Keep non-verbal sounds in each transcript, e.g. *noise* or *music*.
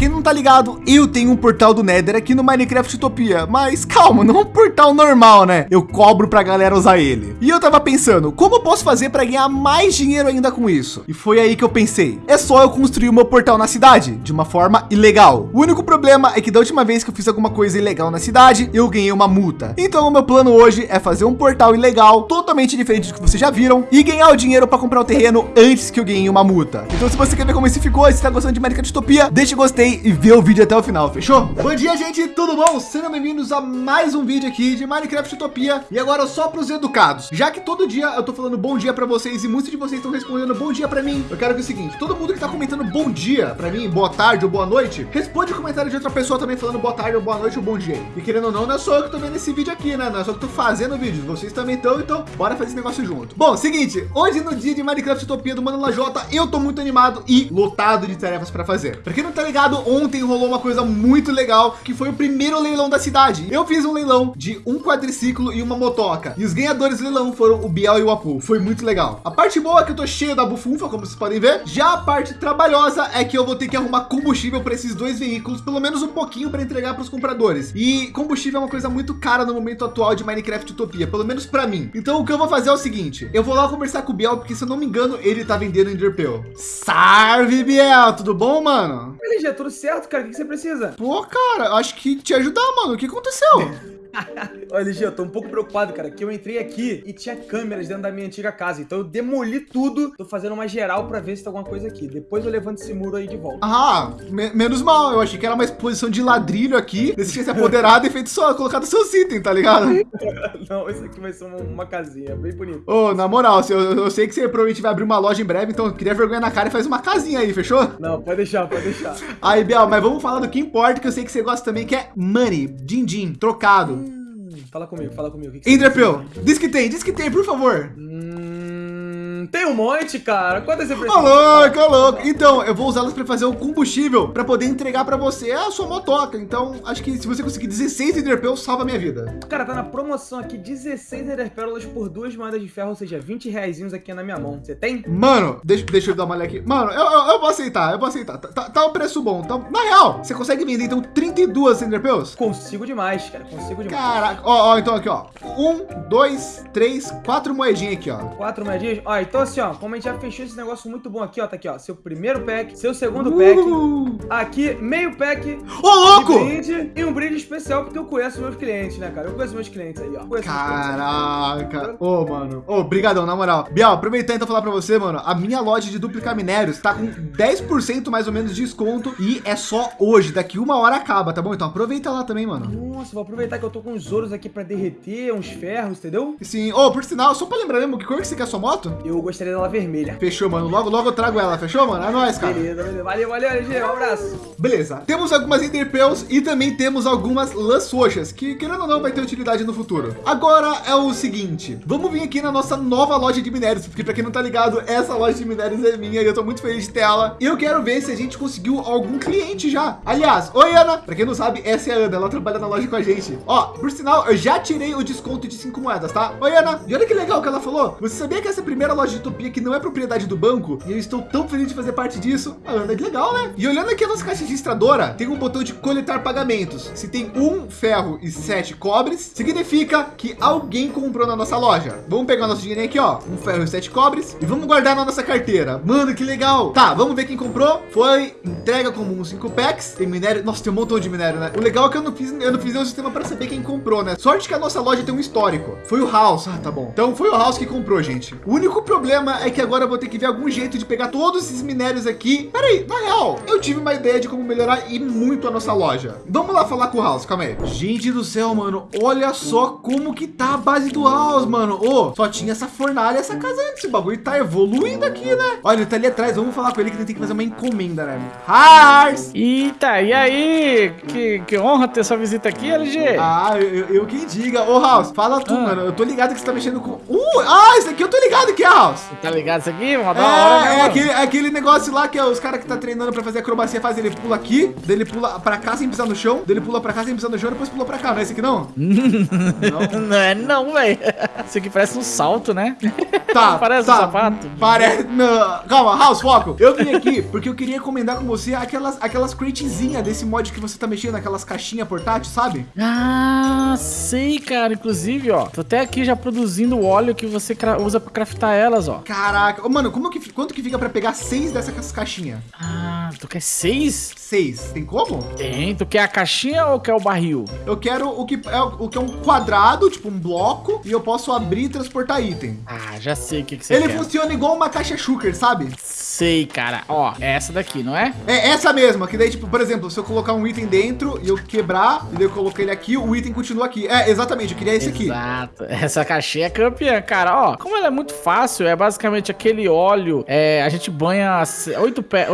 quem não tá ligado, eu tenho um portal do Nether aqui no Minecraft Utopia, mas calma, não é um portal normal, né? Eu cobro pra galera usar ele. E eu tava pensando, como eu posso fazer para ganhar mais dinheiro ainda com isso? E foi aí que eu pensei, é só eu construir o meu portal na cidade, de uma forma ilegal. O único problema é que da última vez que eu fiz alguma coisa ilegal na cidade, eu ganhei uma multa. Então o meu plano hoje é fazer um portal ilegal, totalmente diferente do que vocês já viram, e ganhar o dinheiro para comprar o terreno antes que eu ganhe uma multa. Então se você quer ver como esse ficou, se está gostando de Minecraft Utopia, deixa gostei e vê o vídeo até o final, fechou? Bom dia, gente, tudo bom? Sejam bem-vindos a mais um vídeo aqui de Minecraft Utopia. E agora só para os educados, já que todo dia eu tô falando bom dia para vocês e muitos de vocês estão respondendo bom dia para mim, eu quero que é o seguinte, todo mundo que tá comentando bom dia para mim, boa tarde ou boa noite, responde o comentário de outra pessoa também falando boa tarde ou boa noite ou bom dia. E querendo ou não, não é só eu que tô vendo esse vídeo aqui, né? Não é só que tô fazendo vídeo, vocês também estão, então bora fazer esse negócio junto. Bom, seguinte, hoje no dia de Minecraft Utopia do Mano Lajota, eu tô muito animado e lotado de tarefas para fazer. Para quem não tá ligado, ontem rolou uma coisa muito legal, que foi o primeiro leilão da cidade. Eu fiz um leilão de um quadriciclo e uma motoca. E os ganhadores do leilão foram o Biel e o Apu. Foi muito legal. A parte boa é que eu tô cheio da bufunfa, como vocês podem ver. Já a parte trabalhosa é que eu vou ter que arrumar combustível para esses dois veículos, pelo menos um pouquinho para entregar para os compradores. E combustível é uma coisa muito cara no momento atual de Minecraft Utopia, pelo menos para mim. Então o que eu vou fazer é o seguinte, eu vou lá conversar com o Biel, porque se eu não me engano, ele tá vendendo Enderpeel. Salve, Biel, tudo bom, mano? LG, tudo certo, cara? O que você precisa? Pô, cara, acho que te ajudar, mano. O que aconteceu? *laughs* *laughs* Olha, LG, eu tô um pouco preocupado, cara, que eu entrei aqui e tinha câmeras dentro da minha antiga casa. Então eu demoli tudo, tô fazendo uma geral pra ver se tem alguma coisa aqui. Depois eu levanto esse muro aí de volta. Ah, me menos mal. Eu achei que era uma exposição de ladrilho aqui. Desse tinha se apoderado *laughs* e feito só, colocado seus itens, tá ligado? *laughs* Não, isso aqui vai ser uma, uma casinha, bem bonito. Ô, oh, na moral, eu, eu, sei que você provavelmente vai abrir uma loja em breve, então queria vergonha na cara e faz uma casinha aí, fechou? Não, pode deixar, pode deixar. Aí, Biel, mas vamos falar do que importa, que eu sei que você gosta também, que é money, din-din, trocado. Fala comigo, fala comigo. Enderpeel, diz que tem, diz que tem, por favor. Hum... Tem um monte, cara. Quantas você precisa? Ô, louco, ô, louco. Então, eu vou usá-las para fazer o combustível para poder entregar para você a sua motoca. Então, acho que se você conseguir 16 Enderpearls, salva a minha vida. Cara, tá na promoção aqui 16 Enderpearls por duas moedas de ferro, ou seja, 20 reais aqui na minha mão. Você tem? Mano, deixa, deixa eu dar uma olhada aqui. Mano, eu, eu, eu, vou aceitar, eu vou aceitar. Tá, tá, tá um preço bom. Tá, na real, você consegue vender então 32 Enderpearls? Consigo demais, cara. Consigo demais. Caraca, ó, ó, então aqui, ó. Um, dois, três, quatro moedinhas aqui, ó. Quatro moedinhas? Ó, então assim, ó, como a gente já fechou esse negócio muito bom aqui, ó, tá aqui, ó, seu primeiro pack, seu segundo pack, aqui, meio pack, ô louco! Brinde, e um brinde especial, porque eu conheço meus clientes, né, cara? Eu conheço meus clientes aí, ó. Caraca! Ô, oh, mano, ô, oh, brigadão, na moral. Biel, aproveitando então falar pra você, mano, a minha loja de duplicar minérios tá com 10% mais ou menos de desconto e é só hoje, daqui uma hora acaba, tá bom? Então aproveita lá também, mano. Nossa, vou aproveitar que eu tô com uns ouros aqui pra derreter, uns ferros, entendeu? Sim, ô, oh, por sinal, só pra lembrar mesmo, que cor que você quer a sua moto? Eu gostaria dela vermelha. Fechou, mano. Logo, logo eu trago ela. Fechou, mano? É nóis, cara. Beleza, beleza. Valeu, valeu, LG. Um abraço. Beleza. Temos algumas Enderpearls e também temos algumas lãs roxas, que querendo ou não vai ter utilidade no futuro. Agora é o seguinte. Vamos vir aqui na nossa nova loja de minérios, porque para quem não tá ligado, essa loja de minérios é minha e eu tô muito feliz de ter ela. E eu quero ver se a gente conseguiu algum cliente já. Aliás, oi Ana. Para quem não sabe, essa é a Ana. Ela trabalha na loja com a gente. Ó, por sinal, eu já tirei o desconto de cinco moedas, tá? Oi Ana. E olha que legal que ela falou. Você sabia que essa primeira loja de Utopia que não é propriedade do banco e eu estou tão feliz de fazer parte disso. Ah, que legal, né? E olhando aqui a nossa caixa registradora, tem um botão de coletar pagamentos. Se tem um ferro e sete cobres, significa que alguém comprou na nossa loja. Vamos pegar nosso dinheiro aqui, ó, um ferro e sete cobres e vamos guardar na nossa carteira. Mano, que legal. Tá, vamos ver quem comprou. Foi entrega comum cinco packs. Tem minério. Nossa, tem um montão de minério, né? O legal é que eu não fiz, eu não fiz nenhum sistema para saber quem comprou, né? Sorte que a nossa loja tem um histórico. Foi o House. Ah, tá bom. Então foi o House que comprou, gente. O único problema é que agora eu vou ter que ver algum jeito de pegar todos esses minérios aqui. Peraí, na real, eu tive uma ideia de como melhorar e muito a nossa loja. Vamos lá falar com o House, calma aí. Gente do céu, mano, olha só como que tá a base do House, mano. Ô, oh, só tinha essa fornalha, essa casa antes. Esse bagulho tá evoluindo aqui, né? Olha, ele tá ali atrás. Vamos falar com ele que tem que fazer uma encomenda, né? House! Eita, e aí? Que, que honra ter sua visita aqui, LG. Ah, eu, eu quem diga. Ô, House, fala tu, ah. mano. Eu tô ligado que você tá mexendo com... Uh, ah, esse aqui eu tô ligado que é, House. Tá ligado isso aqui? Mó É, da hora, né, é mano? aquele, aquele negócio lá que é os caras que tá treinando pra fazer acrobacia faz ele pula aqui, daí ele pula pra cá sem pisar no chão, daí ele pula pra cá sem pisar no chão, depois pula pra cá. Não é esse aqui não? não. *laughs* Não é não, velho. Isso aqui parece um salto, né? *laughs* Tá, Parece tá. um sapato. Parece. Não. Calma, House, foco. Eu vim aqui porque eu queria recomendar com você aquelas, aquelas cratezinhas desse mod que você tá mexendo, aquelas caixinhas portáteis, sabe? Ah, sei, cara. Inclusive, ó. Tô até aqui já produzindo o óleo que você usa pra craftar elas, ó. Caraca. Mano, como que, quanto que fica pra pegar seis dessas caixinhas? Ah, tu quer seis? Seis. Tem como? Tem. Tu quer a caixinha ou quer o barril? Eu quero o que é, o que é um quadrado, tipo um bloco, e eu posso abrir e transportar item. Ah, já sei o que, que você Ele quer. funciona igual uma caixa Shuker, sabe? Sei, cara. Ó, é essa daqui, não é? É essa mesma, que daí, tipo, por exemplo, se eu colocar um item dentro e eu quebrar, e daí eu coloquei ele aqui, o item continua aqui. É, exatamente, eu queria esse aqui. Exato. *laughs* Essa caixinha é campeã, cara. Ó, como ela é muito fácil, é basicamente aquele óleo. É, a gente banha as oito, pé,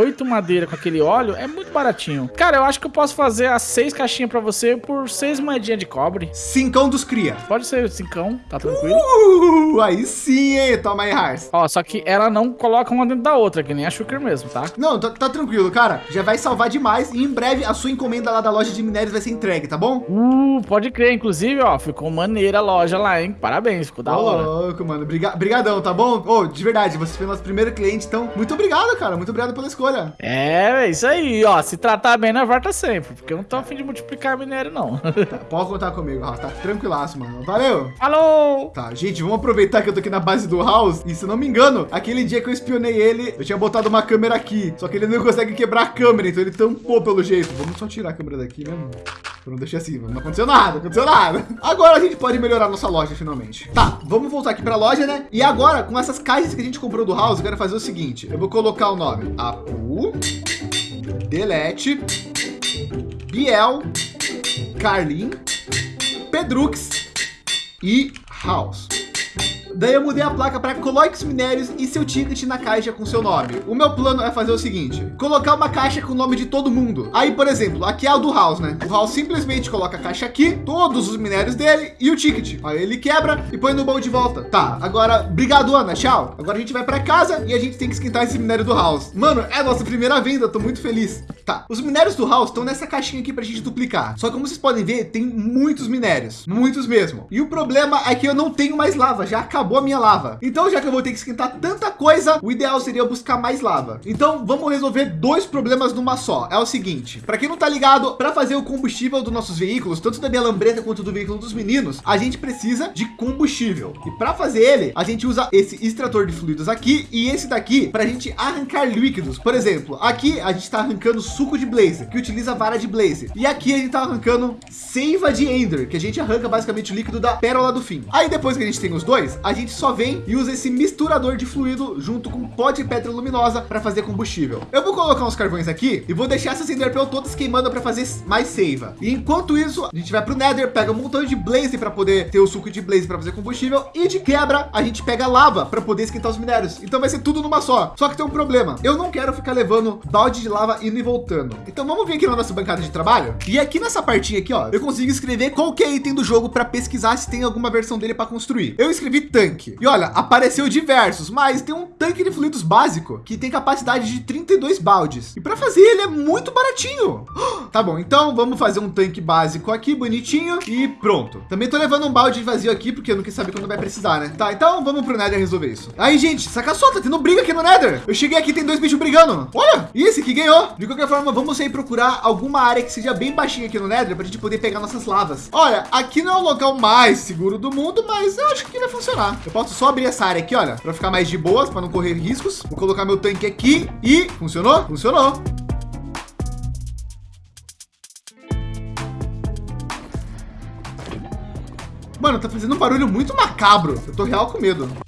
com aquele óleo, é muito baratinho. Cara, eu acho que eu posso fazer as seis caixinhas pra você por seis moedinhas de cobre. Cincão dos cria. Pode ser cincão, tá tranquilo. Uh, aí sim, hein? Toma aí, Hars. Ó, só que ela não coloca uma dentro da outra, que nem a Shulker mesmo, tá? Não, tá, tá tranquilo, cara. Já vai salvar demais e em breve a sua encomenda lá da loja de minérios vai ser entregue, tá bom? Uh, pode crer. Inclusive, ó, ficou maneira a loja lá, hein? Parabéns, ficou da Ô, hora. louco, mano. Briga- Brigadão, tá bom? Ô, de verdade, você foi nosso primeiro cliente, então muito obrigado, cara. Muito obrigado pela escolha. É, é isso aí, ó. Se tratar bem, nós volta sempre. Porque eu não tô afim de multiplicar minério, não. Tá, *laughs* pode contar comigo, House. Tá tranquilaço, mano. Valeu! Falou! Tá, gente, vamos aproveitar que eu tô aqui na base do House. E se não me engano, aquele dia que eu espionei ele, eu tinha botado uma câmera aqui. Só que ele não consegue quebrar a câmera, então ele tampou pelo jeito. Vamos só tirar a câmera daqui mesmo. Não deixei assim, não aconteceu nada, não aconteceu nada. Agora a gente pode melhorar nossa loja finalmente. Tá, vamos voltar aqui pra loja, né? E agora, com essas caixas que a gente comprou do House, eu quero fazer o seguinte. Eu vou colocar o nome Apu, Delete, Biel, Carlin, Pedrux. E House. Daí eu mudei a placa para coloque os minérios e seu ticket na caixa com seu nome. O meu plano é fazer o seguinte: colocar uma caixa com o nome de todo mundo. Aí, por exemplo, aqui é o do House, né? O House simplesmente coloca a caixa aqui, todos os minérios dele e o ticket. Aí ele quebra e põe no baú de volta. Tá, agora, obrigado, Ana. Tchau. Agora a gente vai para casa e a gente tem que esquentar esse minério do House. Mano, é a nossa primeira venda, tô muito feliz. Tá, os minérios do House estão nessa caixinha aqui pra gente duplicar. Só que como vocês podem ver, tem muitos minérios, muitos mesmo. E o problema é que eu não tenho mais lava, já acabou a minha lava. Então, já que eu vou ter que esquentar tanta coisa, o ideal seria eu buscar mais lava. Então, vamos resolver dois problemas numa só. É o seguinte, para quem não tá ligado, para fazer o combustível dos nossos veículos, tanto da minha lambreta quanto do veículo dos meninos, a gente precisa de combustível. E para fazer ele, a gente usa esse extrator de fluidos aqui e esse daqui para a gente arrancar líquidos. Por exemplo, aqui a gente está arrancando suco de blaze, que utiliza vara de blaze. E aqui a gente tá arrancando seiva de ender, que a gente arranca basicamente o líquido da pérola do fim. Aí depois que a gente tem os dois, a gente só vem e usa esse misturador de fluido junto com pó de pedra luminosa para fazer combustível. Eu vou colocar uns carvões aqui e vou deixar essas enderpearl todas queimando para fazer mais seiva. E enquanto isso, a gente vai pro Nether, pega um montão de blaze para poder ter o suco de blaze para fazer combustível e de quebra a gente pega lava para poder esquentar os minérios. Então vai ser tudo numa só. Só que tem um problema. Eu não quero ficar levando balde de lava indo e voltando. Então vamos vir aqui na nossa bancada de trabalho. E aqui nessa partinha aqui, ó, eu consigo escrever qualquer item do jogo para pesquisar se tem alguma versão dele para construir. Eu escrevi tanque. E olha, apareceu diversos, mas tem um tanque de fluidos básico que tem capacidade de 32 baldes. E para fazer ele é muito baratinho. *gasps* Tá bom, então vamos fazer um tanque básico aqui, bonitinho e pronto. Também tô levando um balde vazio aqui porque eu nunca sabe quando vai precisar, né? Tá, então vamos pro Nether resolver isso. Aí, gente, saca só, tá tendo briga aqui no Nether. Eu cheguei aqui, tem dois bichos brigando. Olha, esse que ganhou. De qualquer forma, vamos sair procurar alguma área que seja bem baixinha aqui no Nether pra gente poder pegar nossas lavas. Olha, aqui não é o local mais seguro do mundo, mas eu acho que vai funcionar. Eu posso só abrir essa área aqui, olha, para ficar mais de boas, para não correr riscos. Vou colocar meu tanque aqui e funcionou? Funcionou. Mano, tá fazendo um barulho muito macabro. Eu tô real com medo.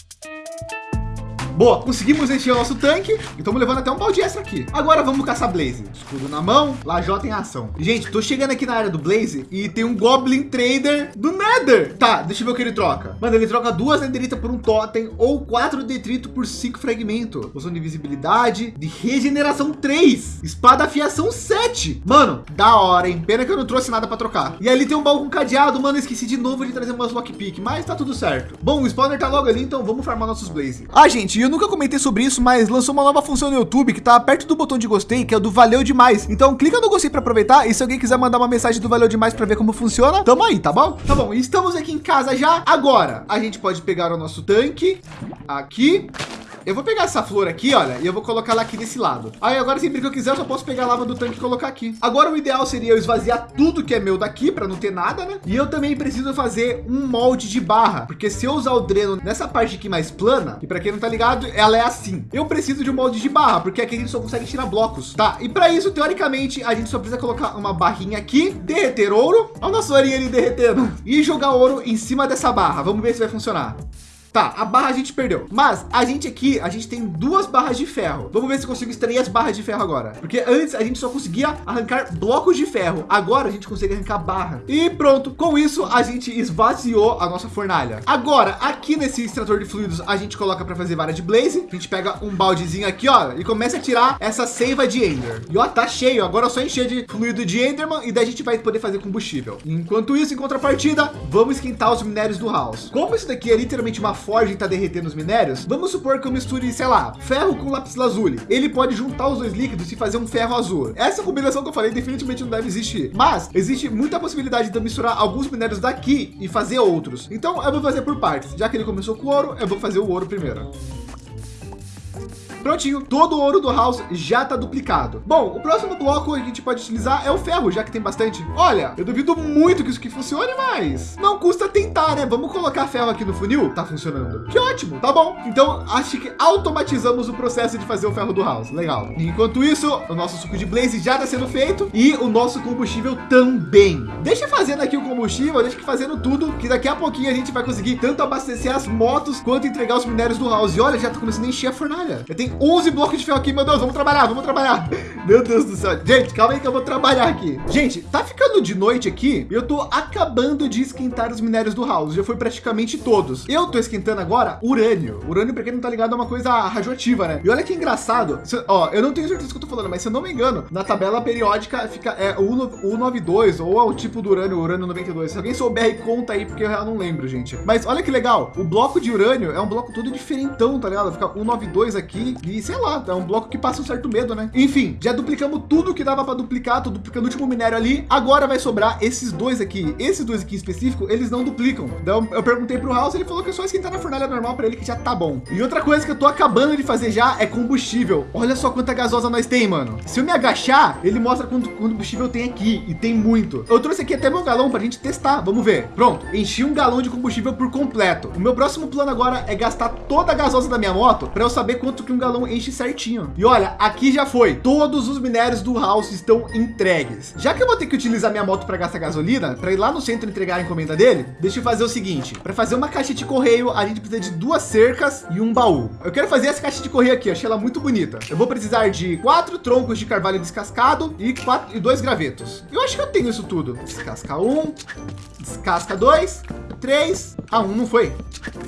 Boa, conseguimos encher o nosso tanque e estamos levando até um balde extra aqui. Agora vamos caçar Blaze. Escudo na mão, lajota em ação. Gente, tô chegando aqui na área do Blaze e tem um Goblin Trader do Nether. Tá, deixa eu ver o que ele troca. Mano, ele troca duas Netherita por um Totem ou quatro Detrito por cinco Fragmento. Poção de visibilidade, de regeneração 3. Espada afiação 7. Mano, da hora, hein? Pena que eu não trouxe nada para trocar. E ali tem um baú com cadeado. Mano, esqueci de novo de trazer umas lockpick, mas tá tudo certo. Bom, o spawner tá logo ali, então vamos farmar nossos Blaze. Ah, gente, e eu nunca comentei sobre isso, mas lançou uma nova função no YouTube que tá perto do botão de gostei, que é o do valeu demais. Então clica no gostei para aproveitar e se alguém quiser mandar uma mensagem do valeu demais para ver como funciona, tamo aí, tá bom? Tá bom, estamos aqui em casa já. Agora a gente pode pegar o nosso tanque aqui eu vou pegar essa flor aqui, olha, e eu vou colocar ela aqui desse lado. Aí agora sempre que eu quiser, eu só posso pegar a lava do tanque e colocar aqui. Agora o ideal seria eu esvaziar tudo que é meu daqui para não ter nada, né? E eu também preciso fazer um molde de barra, porque se eu usar o dreno nessa parte aqui mais plana, e para quem não tá ligado, ela é assim. Eu preciso de um molde de barra, porque aqui a gente só consegue tirar blocos, tá? E para isso, teoricamente, a gente só precisa colocar uma barrinha aqui, derreter ouro, olha o nosso ourinho ali derretendo, e jogar ouro em cima dessa barra. Vamos ver se vai funcionar. Tá, a barra a gente perdeu, mas a gente aqui, a gente tem duas barras de ferro. Vamos ver se consigo extrair as barras de ferro agora, porque antes a gente só conseguia arrancar blocos de ferro. Agora a gente consegue arrancar barra. E pronto, com isso a gente esvaziou a nossa fornalha. Agora aqui nesse extrator de fluidos a gente coloca para fazer vara de blaze. A gente pega um baldezinho aqui, ó, e começa a tirar essa seiva de Ender. E ó, tá cheio. Agora é só encher de fluido de Enderman e daí a gente vai poder fazer combustível. Enquanto isso, em contrapartida, vamos esquentar os minérios do house. Como isso daqui é literalmente uma forja está derretendo os minérios, vamos supor que eu misture, sei lá, ferro com lápis lazuli. Ele pode juntar os dois líquidos e fazer um ferro azul. Essa combinação que eu falei definitivamente não deve existir, mas existe muita possibilidade de eu misturar alguns minérios daqui e fazer outros. Então eu vou fazer por partes. Já que ele começou com ouro, eu vou fazer o ouro primeiro. Prontinho, todo o ouro do house já está duplicado. Bom, o próximo bloco que a gente pode utilizar é o ferro, já que tem bastante. Olha, eu duvido muito que isso aqui funcione, mas não custa tentar, né? Vamos colocar ferro aqui no funil? Tá funcionando. Que ótimo, tá bom. Então, acho que automatizamos o processo de fazer o ferro do house. Legal. Enquanto isso, o nosso suco de blaze já está sendo feito e o nosso combustível também. Deixa fazendo aqui o combustível, deixa fazendo tudo, que daqui a pouquinho a gente vai conseguir tanto abastecer as motos quanto entregar os minérios do house. E olha, já tá começando a encher a fornalha. Eu tenho 11 blocos de ferro aqui, meu Deus, vamos trabalhar, vamos trabalhar. *laughs* Meu Deus do céu. Gente, calma aí que eu vou trabalhar aqui. Gente, tá ficando de noite aqui. Eu tô acabando de esquentar os minérios do house. Já foi praticamente todos. Eu tô esquentando agora urânio. Urânio, para quem não tá ligado, é uma coisa radioativa, né? E olha que engraçado. Se, ó, eu não tenho certeza do que eu tô falando, mas se eu não me engano, na tabela periódica fica é, o 92 ou é o tipo do urânio, urânio 92. Se alguém souber, conta aí, porque eu não lembro, gente. Mas olha que legal. O bloco de urânio é um bloco todo diferentão, tá ligado? Fica 192 aqui e sei lá, é um bloco que passa um certo medo, né? Enfim, já duplicamos tudo que dava para duplicar, tô duplicando o último minério ali. Agora vai sobrar esses dois aqui. Esses dois aqui em específico, eles não duplicam. Então eu perguntei pro House, ele falou que é só esquentar na fornalha normal para ele que já tá bom. E outra coisa que eu tô acabando de fazer já é combustível. Olha só quanta gasosa nós tem, mano. Se eu me agachar, ele mostra quanto combustível tem aqui e tem muito. Eu trouxe aqui até meu galão para a gente testar. Vamos ver. Pronto, enchi um galão de combustível por completo. O meu próximo plano agora é gastar toda a gasosa da minha moto para eu saber quanto que um galão enche certinho. E olha, aqui já foi. Todos os minérios do house estão entregues. Já que eu vou ter que utilizar minha moto para gastar gasolina, para ir lá no centro entregar a encomenda dele, deixa eu fazer o seguinte. Para fazer uma caixa de correio, a gente precisa de duas cercas e um baú. Eu quero fazer essa caixa de correio aqui, achei ela muito bonita. Eu vou precisar de quatro troncos de carvalho descascado e quatro e dois gravetos. Eu acho que eu tenho isso tudo. Descasca um, descasca dois, três. Ah, um não foi.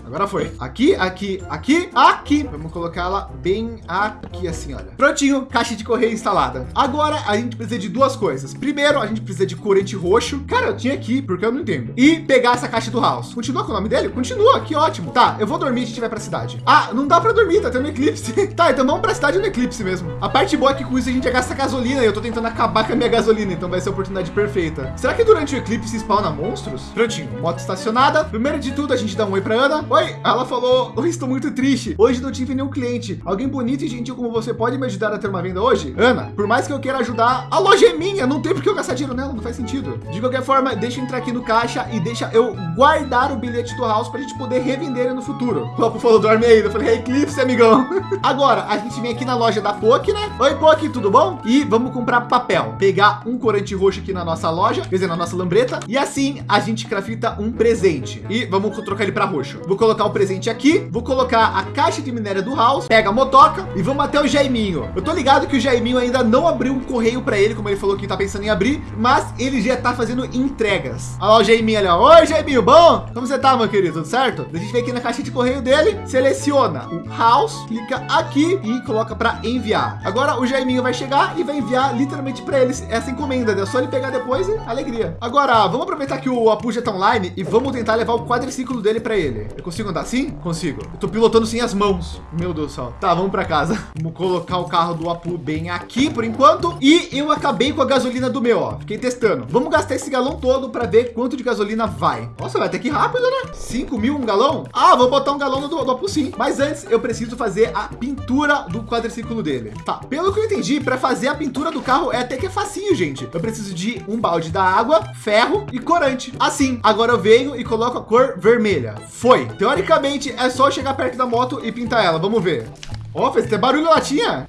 Agora foi. Aqui, aqui, aqui, aqui. Vamos colocar ela bem aqui assim, olha. Prontinho, caixa de correio instalada. Agora a gente precisa de duas coisas. Primeiro, a gente precisa de corante roxo. Cara, eu tinha aqui, porque eu não entendo. E pegar essa caixa do house. Continua com o nome dele? Continua, que ótimo. Tá, eu vou dormir a gente vai pra cidade. Ah, não dá pra dormir, tá tendo eclipse. *laughs* tá, então vamos pra cidade no eclipse mesmo. A parte boa é que com isso a gente gasta gasolina e eu tô tentando acabar com a minha gasolina, então vai ser a oportunidade perfeita. Será que durante o eclipse spawna monstros? Prontinho, moto estacionada. Primeiro de tudo, a gente dá um oi pra Ana. Oi, ela falou, oi, estou muito triste. Hoje não tive nenhum cliente. Alguém bonito e gentil como você pode me ajudar a ter uma venda hoje? Ana, por mais que eu queira ajudar, a loja é minha, não tem porque eu gastar dinheiro nela, não faz sentido. De qualquer forma, deixa eu entrar aqui no caixa e deixa eu guardar o bilhete do house para a gente poder revender ele no futuro. O Papo falou, dorme aí. Eu falei, hey, amigão. *laughs* Agora, a gente vem aqui na loja da POC, né? Oi, POC, tudo bom? E vamos comprar papel. Pegar um corante roxo aqui na nossa loja, quer dizer, na nossa lambreta. E assim a gente crafta um presente. E vamos trocar ele para roxo. Vou colocar o presente aqui, vou colocar a caixa de minério do house, pega a motoca e vamos até o Jaiminho. Eu tô ligado que o Jaiminho ainda não abriu um correio para ele, como ele falou que tá pensando em abrir, mas ele já tá fazendo entregas. Olha lá o Jaiminho ali, ó. Oi, Jaiminho, bom? Como você tá, meu querido? Tudo certo? A gente vem aqui na caixa de correio dele, seleciona o house, clica aqui e coloca para enviar. Agora o Jaiminho vai chegar e vai enviar literalmente para ele essa encomenda. É só ele pegar depois e alegria. Agora, vamos aproveitar que o Apu já tá online e vamos tentar levar o quadriciclo dele para ele. Eu consigo andar assim? Consigo. Eu tô pilotando sem as mãos. Meu Deus do céu. Tá, vamos para casa. Vamos colocar o carro do Apu bem aqui por enquanto. E eu acabei com a gasolina do meu, ó. Fiquei testando. Vamos gastar esse galão todo para ver quanto de gasolina vai. Nossa, vai até que rápido, né? 5 mil um galão? Ah, vou botar um galão do, do Apu sim. Mas antes eu preciso fazer a pintura do quadriciclo dele. Tá, pelo que eu entendi, para fazer a pintura do carro é até que é facinho, gente. Eu preciso de um balde da água, ferro e corante. Assim, agora eu venho e coloco a cor vermelha. Foi. Teoricamente, é só chegar perto da moto e pintar ela. Vamos ver. Ó, oh, fez até barulho latinha.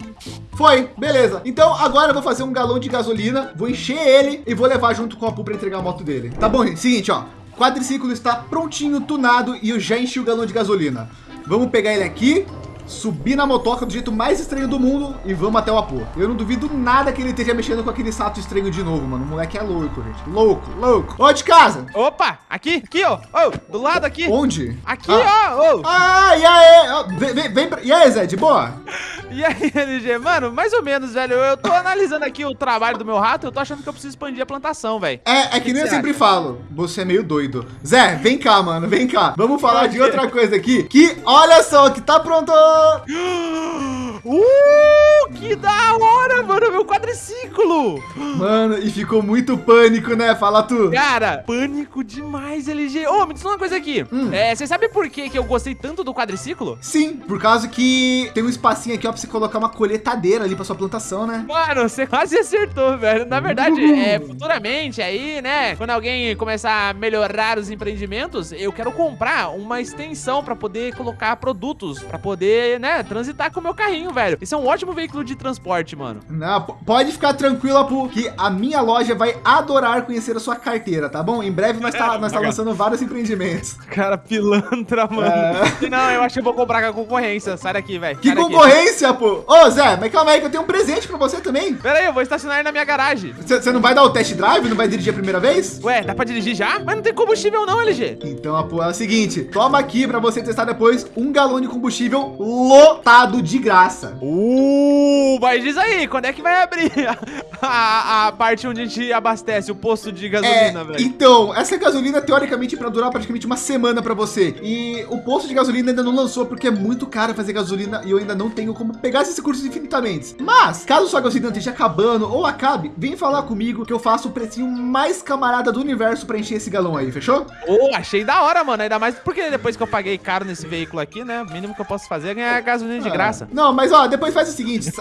Foi, beleza. Então agora eu vou fazer um galão de gasolina, vou encher ele e vou levar junto com a Pu para entregar a moto dele. Tá bom, gente? Seguinte, ó. Quadriciclo está prontinho, tunado e eu já enchi o galão de gasolina. Vamos pegar ele aqui, subir na motoca do jeito mais estranho do mundo e vamos até o Apu. Eu não duvido nada que ele esteja mexendo com aquele sato estranho de novo, mano. O moleque é louco, gente. Louco, louco. Ó, de casa. Opa, aqui, aqui, ó. Oh, do lado aqui. Onde? Aqui, ah. ó. Oh. Ah, e aí? Vem, vem, vem pra... E aí, Zé, de boa? *laughs* E aí, LG? Mano, mais ou menos, velho. Eu tô analisando aqui o trabalho do meu rato, eu tô achando que eu preciso expandir a plantação, velho. É, é que, que nem eu sempre acha? falo. Você é meio doido. Zé, vem cá, mano, vem cá. Vamos falar de outra coisa aqui, que olha só, que tá pronto. up. Uh, que da hora, mano, meu quadriciclo. Mano, e ficou muito pânico, né? Fala tu. Cara, pânico demais, LG. Ô, oh, me diz uma coisa aqui. Hum. É, você sabe por que, que eu gostei tanto do quadriciclo? Sim, por causa que tem um espacinho aqui, ó, pra você colocar uma colheitadeira ali pra sua plantação, né? Mano, você quase acertou, velho. Na verdade, uh. é, futuramente aí, né, quando alguém começar a melhorar os empreendimentos, eu quero comprar uma extensão pra poder colocar produtos, pra poder, né, transitar com o meu carrinho, velho. Isso é um ótimo veículo de transporte, mano. Não, pode ficar tranquila, porque a minha loja vai adorar conhecer a sua carteira, tá bom? Em breve nós tá, *laughs* nós tá lançando vários empreendimentos. Cara, pilantra, mano. É... Não, eu acho que eu vou comprar com a concorrência. Sai daqui, velho. Que concorrência, daqui. pô? Ô, Zé, mas calma aí que eu tenho um presente pra você também. Pera aí, eu vou estacionar aí na minha garagem. Você não vai dar o test drive? Não vai dirigir a primeira vez? Ué, dá pra dirigir já? Mas não tem combustível não, LG. Então, pô, é o seguinte. Toma aqui pra você testar depois um galão de combustível lotado de graça. Uh, mas diz aí, quando é que vai abrir *laughs* a, a, parte onde a gente abastece o posto de gasolina, é, velho? Então, essa gasolina, teoricamente, para durar praticamente uma semana para você. E o posto de gasolina ainda não lançou porque é muito caro fazer gasolina e eu ainda não tenho como pegar esses recursos infinitamente. Mas, caso sua gasolina esteja acabando ou acabe, vem falar comigo que eu faço o precinho mais camarada do universo para encher esse galão aí, fechou? Oh, achei da hora, mano. Ainda mais porque depois que eu paguei caro nesse veículo aqui, né? O mínimo que eu posso fazer é ganhar gasolina de ah, graça. Não, mas ó, depois faz o seguinte,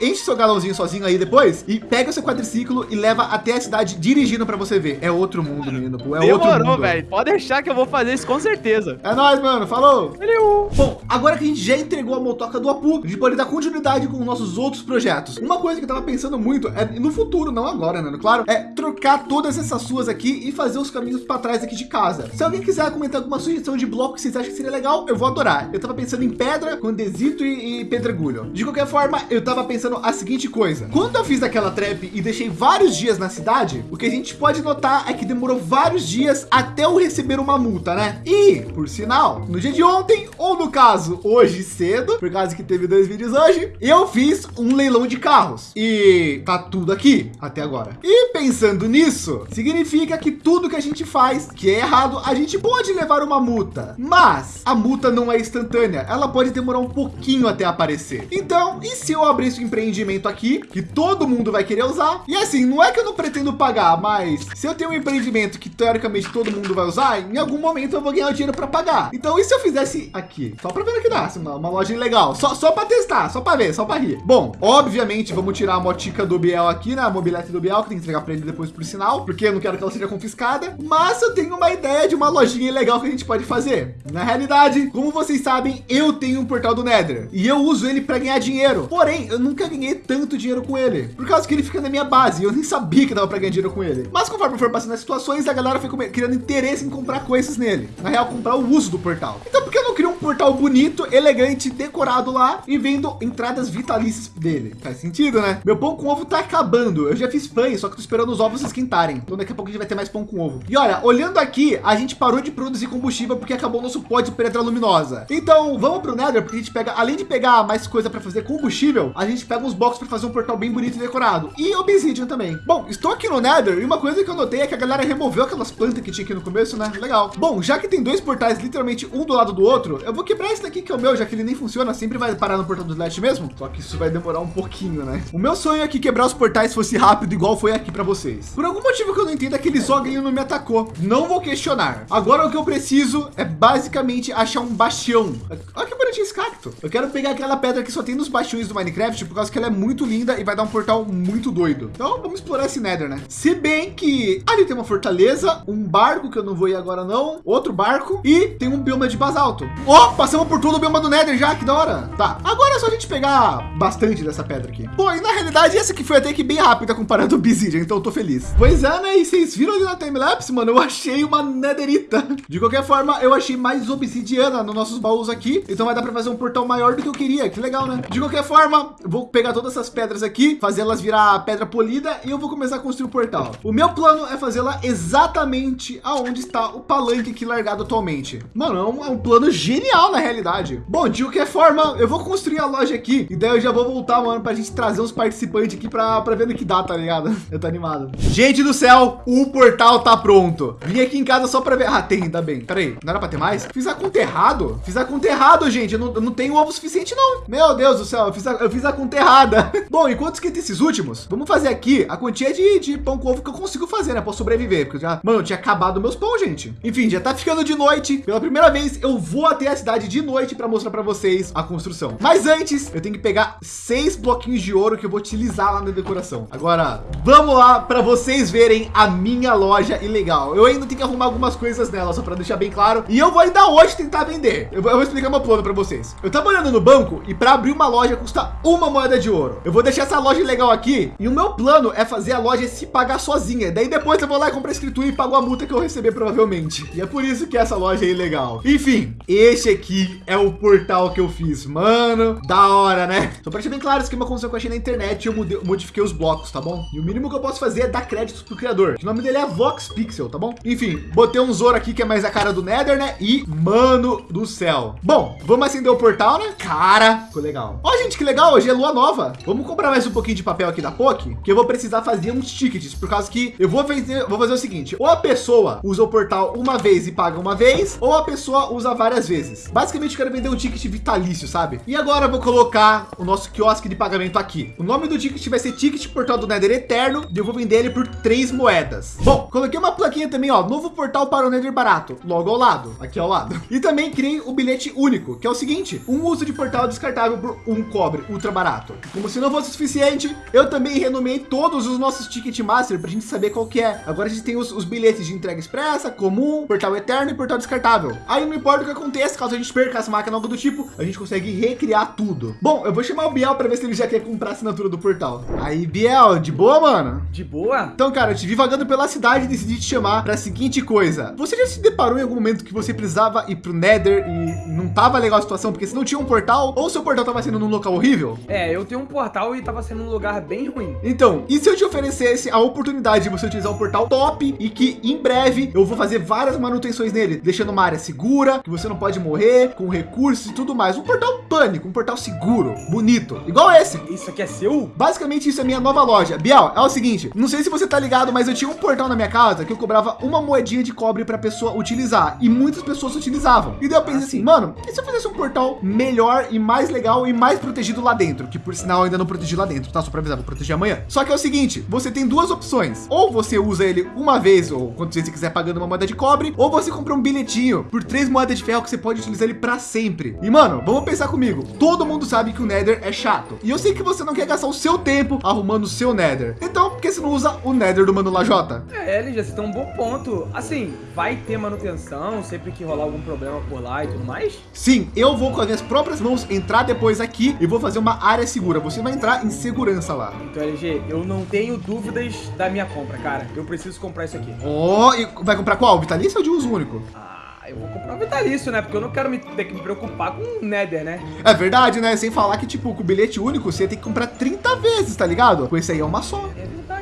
enche seu galãozinho sozinho aí depois e pega o seu quadriciclo e leva até a cidade dirigindo para você ver. É outro mundo, menino. É Demorou, outro mundo. velho. Pode deixar que eu vou fazer isso com certeza. É nóis, mano. Falou. Valeu. Bom, agora que a gente já entregou a motoca do Apu, a gente pode dar continuidade com nossos outros projetos. Uma coisa que eu tava pensando muito é no futuro, não agora, né? Claro, é trocar todas essas suas aqui e fazer os caminhos para trás aqui de casa. Se alguém quiser comentar alguma sugestão de bloco que vocês acham que seria legal, eu vou adorar. Eu tava pensando em pedra, condesito e, e pedregulho. De qualquer forma, eu tava pensando a seguinte coisa. Quando eu fiz aquela trap e deixei vários dias na cidade, o que a gente pode notar é que demorou vários dias até eu receber uma multa, né? E, por sinal, no dia de ontem, ou no caso, hoje cedo, por causa que teve dois vídeos hoje, eu fiz um leilão de carros. E tá tudo aqui até agora. E pensando nisso, significa que tudo que a gente faz que é errado, a gente pode levar uma multa. Mas a multa não é instantânea, ela pode demorar um pouquinho até aparecer. Então, e se eu abrir esse empreendimento aqui, que todo mundo vai querer usar? E assim, não é que eu não pretendo pagar, mas se eu tenho um empreendimento que teoricamente todo mundo vai usar, em algum momento eu vou ganhar o dinheiro para pagar. Então, e se eu fizesse aqui? Só para ver o que dá, assim, uma, uma loja legal, só, só para testar, só para ver, só para rir. Bom, obviamente, vamos tirar a motica do Biel aqui, né? A mobilete do Biel, que tem que entregar para ele depois por sinal, porque eu não quero que ela seja confiscada. Mas eu tenho uma ideia de uma lojinha legal que a gente pode fazer. Na realidade, como vocês sabem, eu tenho um portal do Nether e eu uso ele para ganhar dinheiro. Porém, eu nunca ganhei tanto dinheiro com ele, por causa que ele fica na minha base. Eu nem sabia que dava para ganhar dinheiro com ele. Mas conforme for passando as situações, a galera foi criando interesse em comprar coisas nele. Na real, comprar o uso do portal. Então, por que eu não crio um portal bonito, elegante, decorado lá e vendo entradas vitalícias dele? Faz sentido, né? Meu pão com ovo tá acabando. Eu já fiz pães, só que tô esperando os ovos esquentarem. Então, daqui a pouco a gente vai ter mais pão com ovo. E olha, olhando aqui, a gente parou de produzir combustível porque acabou o nosso pó de pedra luminosa. Então, vamos para o Nether, porque a gente pega, além de pegar mais coisas para fazer combustível, a gente pega uns blocos para fazer um portal bem bonito e decorado. E obsidian também. Bom, estou aqui no Nether e uma coisa que eu notei é que a galera removeu aquelas plantas que tinha aqui no começo, né? Legal. Bom, já que tem dois portais literalmente um do lado do outro, eu vou quebrar esse daqui que é o meu, já que ele nem funciona, sempre vai parar no portal do Slash mesmo. Só que isso vai demorar um pouquinho, né? O meu sonho é que quebrar os portais fosse rápido, igual foi aqui para vocês. Por algum motivo que eu não entendo, aquele Zoglin não me atacou. Não vou questionar. Agora o que eu preciso é basicamente achar um bastião. Olha que bonitinho esse cacto. Eu quero pegar aquela pedra que só tem nos bastiões do Minecraft, por causa que ela é muito linda e vai dar um portal muito doido. Então vamos explorar esse Nether, né? Se bem que ali tem uma fortaleza, um barco que eu não vou ir agora não, outro barco e tem um bioma de basalto. Ó, oh, passamos por todo o bioma do Nether já, que da hora. Tá, agora é só a gente pegar bastante dessa pedra aqui. Pô, e na realidade essa aqui foi até que bem rápida comparado ao Obsidian, então eu tô feliz. Pois é, né? E vocês viram ali na timelapse, mano, eu achei uma netherita. De qualquer forma, eu achei mais obsidiana nos nossos baús aqui, então vai dar para fazer um portão maior do que eu queria. Que legal, né? De qualquer forma, vou pegar todas essas pedras aqui, fazê-las virar pedra polida e eu vou começar a construir o portal. O meu plano é fazê-la exatamente aonde está o palanque aqui largado atualmente. Mano, é um, é um plano genial na realidade. Bom, de qualquer forma, eu vou construir a loja aqui e daí eu já vou voltar, mano, para a gente trazer os participantes aqui para ver no que dá, tá ligado? *laughs* Eu tô animado. Gente do céu, o portal tá pronto. Vim aqui em casa só para ver. Ah, tem, ainda bem. Peraí, não era para ter mais? Fiz a conta errado. Fiz a conta errado, gente. Eu não, eu não tenho ovo suficiente, não. Meu Deus do céu, eu fiz a, eu fiz a conta errada. *laughs* Bom, enquanto que esses últimos, vamos fazer aqui a quantia de, de pão com ovo que eu consigo fazer, né? Para sobreviver. Porque já, mano, eu tinha acabado meus pão, gente. Enfim, já tá ficando de noite. Pela primeira vez, eu vou até a cidade de noite para mostrar para vocês a construção. Mas antes, eu tenho que pegar seis bloquinhos de ouro que eu vou utilizar lá na decoração. Agora, vamos lá para vocês verem a minha loja ilegal. Eu ainda tenho que arrumar algumas coisas nela, só para deixar bem claro. E eu vou ainda hoje tentar vender. Eu vou, eu vou explicar meu plano para vocês. Eu tava olhando no banco e para abrir uma loja custa uma moeda de ouro. Eu vou deixar essa loja legal aqui e o meu plano é fazer a loja se pagar sozinha. Daí depois eu vou lá e a escritura e pago a multa que eu receber provavelmente. E é por isso que essa loja é ilegal. Enfim, este aqui é o portal que eu fiz, mano. Da hora, né? Só para deixar bem claro, isso aqui é uma construção que eu achei na internet. Eu modifiquei os blocos, tá bom? E o mínimo que eu posso fazer é dar créditos pro criador. O nome dele é Vox Pixel, tá bom? Enfim, botei um Zoro aqui que é mais a cara do Nether, né? E mano do céu. Bom, vamos acender o portal, né? Cara, ficou legal. Ó, gente, que legal. Hoje é lua nova. Vamos comprar mais um pouquinho de papel aqui da POC, que eu vou precisar fazer uns tickets, por causa que eu vou fazer, vou fazer o seguinte: ou a pessoa usa o portal uma vez e paga uma vez, ou a pessoa usa várias vezes. Basicamente, eu quero vender um ticket vitalício, sabe? E agora eu vou colocar o nosso quiosque de pagamento aqui. O nome do ticket vai ser Ticket Portal do Nether Eterno e eu vou vender ele por três moedas. Bom, coloquei uma plaquinha também, ó, novo portal para o Nether barato, logo ao lado, aqui ao lado. E também criei o bilhete único, que é o seguinte: um uso de portal descartável por um cobre ultra barato. Como se não fosse o suficiente, eu também renomeei todos os nossos Ticket Master para a gente saber qual que é. Agora a gente tem os, os bilhetes de entrega expressa, comum, portal eterno e portal descartável. Aí não importa o que aconteça, caso a gente perca essa máquina algo do tipo, a gente consegue recriar tudo. Bom, eu vou chamar o Biel para ver se ele já quer comprar a assinatura do portal. Aí, Biel, de boa, mano? De boa? Então, cara, eu te vi vagando pela cidade e decidi te chamar para a seguinte coisa. Você já se deparou em algum momento que você precisava ir pro Nether e não tava legal a situação porque você não tinha um portal ou seu portal tava sendo num local horrível? É, eu tenho um portal e tava sendo um lugar bem ruim. Então, e se eu te oferecesse a oportunidade de você utilizar um portal top e que em breve eu vou fazer várias manutenções nele, deixando uma área segura, que você não pode morrer, com recursos e tudo mais. Um portal pânico, um portal seguro, bonito, igual esse. Isso aqui é seu? Basicamente isso é minha nova loja. Biel, é o seguinte, não sei se você tá ligado, mas eu tinha um portal na minha casa que eu cobrava uma moedinha de cobre para pessoa utilizar e muitas pessoas utilizavam. E daí eu pensei assim, mano, e se eu fizesse um portal melhor e mais legal e mais protegido lá dentro, que por sinal eu ainda não protegi lá dentro, tá? Só para avisar, vou proteger amanhã. Só que é o seguinte, você tem duas opções. Ou você usa ele uma vez ou quantas vezes você quiser pagando uma moeda de cobre, ou você compra um bilhetinho por três moedas de ferro que você pode utilizar ele para sempre. E mano, vamos pensar comigo. Todo mundo sabe que o Nether é chato. E eu sei que você não quer gastar o seu tempo arrumando o seu Nether. Então, por que você não usa o Nether do Mano Lajota? É, LG, você tem um bom ponto. Assim, vai ter manutenção sempre que rolar algum problema por lá e tudo mais? Sim, eu vou com as minhas próprias mãos entrar depois aqui e vou fazer uma área segura. Você vai entrar em segurança lá. Então, LG, eu não tenho dúvidas da minha compra, cara. Eu preciso comprar isso aqui. Oh, e vai comprar qual? Vitalício ou de uso único? Ah, eu vou comprar o vitalício, né? Porque eu não quero me, ter que me preocupar com o Nether, né? É verdade, né? Sem falar que, tipo, com o bilhete único, você tem que comprar 30 vezes, tá ligado? Com esse aí é uma só.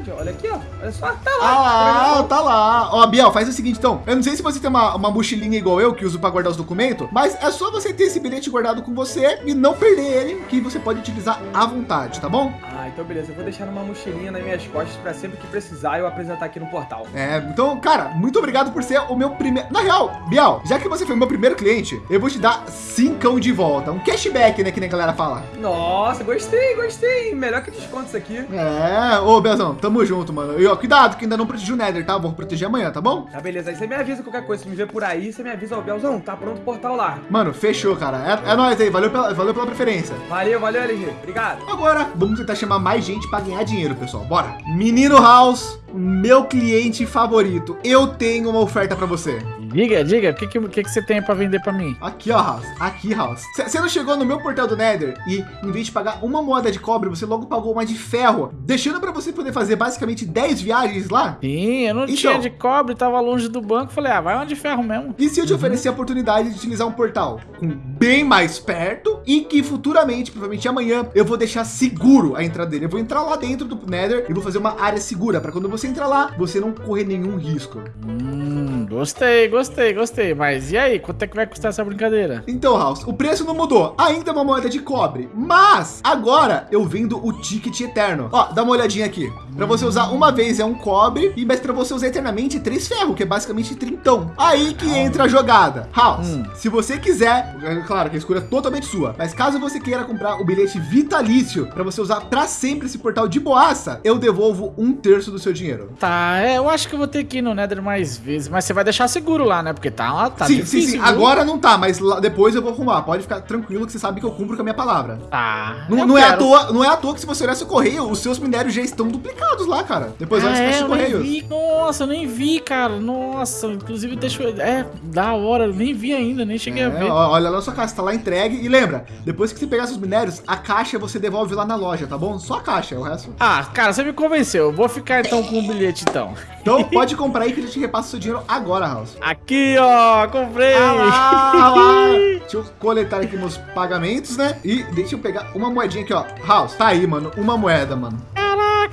Verdade. olha aqui, ó. Olha só, tá lá. Ah, Tá tá lá. Ó, Biel, faz o seguinte, então. Eu não sei se você tem uma, uma mochilinha igual eu, que uso para guardar os documentos, mas é só você ter esse bilhete guardado com você e não perder ele, que você pode utilizar à vontade, tá bom? Então beleza. Eu vou deixar numa mochilinha nas minhas costas pra sempre que precisar eu apresentar aqui no portal. É, então, cara, muito obrigado por ser o meu primeiro. Na real, Biel, já que você foi o meu primeiro cliente, eu vou te dar cincão de volta. Um cashback, né? Que nem a galera fala. Nossa, gostei, gostei. Melhor que desconto isso aqui. É, ô Belzão, tamo junto, mano. E ó, cuidado, que ainda não protegi o Nether, tá? Vou proteger amanhã, tá bom? Tá, beleza. Aí você me avisa qualquer coisa. Se me ver por aí, você me avisa, ó, Belzão, tá pronto o portal lá. Mano, fechou, cara. É, é nóis aí, valeu pela, valeu pela preferência. Valeu, valeu, LG. Obrigado. Agora, vamos tentar chamar mais gente para ganhar dinheiro, pessoal. Bora. Menino House, meu cliente favorito. Eu tenho uma oferta para você. Diga, diga, o que, que, que, você tem pra vender pra mim? Aqui, ó, House. Aqui, House. Você não chegou no meu portal do Nether e, em vez de pagar uma moeda de cobre, você logo pagou uma de ferro, deixando para você poder fazer basicamente 10 viagens lá? Sim, eu não Então. tinha de cobre, tava longe do banco. Falei, ah, vai uma de ferro mesmo. E se eu te oferecer a oportunidade de utilizar um portal bem mais perto e que futuramente, provavelmente amanhã, eu vou deixar seguro a entrada dele. Eu vou entrar lá dentro do Nether e vou fazer uma área segura para quando você entrar lá, você não correr nenhum risco. Hum, gostei, gostei, gostei. Mas e aí, quanto é que vai custar essa brincadeira? Então, House, o preço não mudou. Ainda é uma moeda de cobre, mas agora eu vendo o ticket eterno. Ó, dá uma olhadinha aqui. Para você usar uma vez é um cobre e mas para você usar eternamente três ferro, que é basicamente trintão. Aí que entra a jogada. House, Hum. se você quiser, é claro que a escolha é totalmente sua, mas caso você queira comprar o bilhete vitalício para você usar para sempre esse portal de boaça, eu devolvo um terço do seu dinheiro. Tá, é, eu acho que eu vou ter que ir no Nether mais vezes. Mas você vai deixar seguro lá, né? Porque tá, lá, tá sim, difícil. sim, sim. Agora não tá, mas lá- depois eu vou arrumar. Pode ficar tranquilo que você sabe que eu cumpro com a minha palavra. Tá. Não, não é à toa, não é à toa que se você olhar seu correio, os seus minérios já estão duplicados lá, cara. Depois olha Ah, essa é, nem correios. vi. Nossa, eu nem vi, cara. Nossa, inclusive deixa eu... É, da hora, eu nem vi ainda, nem cheguei a É, ver. ó, olha lá na sua caixa, tá lá entregue. E lembra, depois que você pegar seus minérios, a caixa você devolve lá na loja, tá bom? Só a caixa, o resto. Ah, cara, você me convenceu. Eu vou ficar então com o bilhete, então. Então pode comprar aí que a gente repassa o seu dinheiro agora, House. Aqui, ó, comprei. Ah lá, ah lá. *laughs* Deixa eu coletar aqui meus pagamentos, né? E deixa eu pegar uma moedinha aqui, ó. House, tá aí, mano. Uma moeda, mano.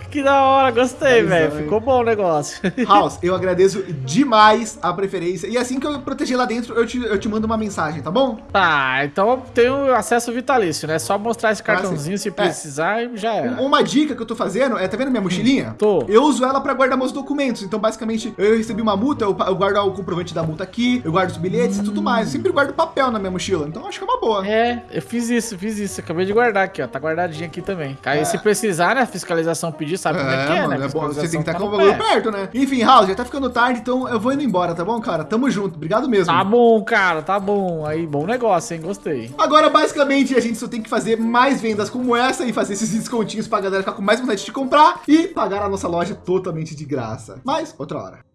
Que da hora. Gostei, velho. Ficou bom o negócio. *laughs* House, eu agradeço demais a preferência. E assim que eu proteger lá dentro, eu te, eu te mando uma mensagem, tá bom? tá, então eu tenho acesso vitalício, né? Só mostrar esse cartãozinho se É. precisar e já era. Um- Uma dica que eu tô fazendo é, tá vendo minha mochilinha? Tô. Eu uso ela para guardar meus documentos. Então, basicamente, eu recebi uma multa, eu, eu guardo o comprovante da multa aqui, eu guardo os bilhetes e tudo mais. Eu sempre guardo papel na minha mochila. Então, acho que é uma boa. É, eu fiz isso, fiz isso. Acabei de guardar aqui, ó. Tá guardadinho aqui também. Aí, se precisar, né? Fiscalização pedir, sabe como é que é, mano, né? é bom. Você tem que estar tá com o bagulho perto, né? Enfim, House, já tá ficando tarde, então eu vou indo embora, tá bom, cara? Tamo junto. Obrigado mesmo. Tá bom, cara, tá bom. Aí, bom negócio, hein? Gostei. Agora, basicamente, a gente só tem que fazer mais vendas como essa e fazer esses descontinhos pra galera ficar com mais vontade de comprar e pagar a nossa loja totalmente de graça. Mas, outra hora.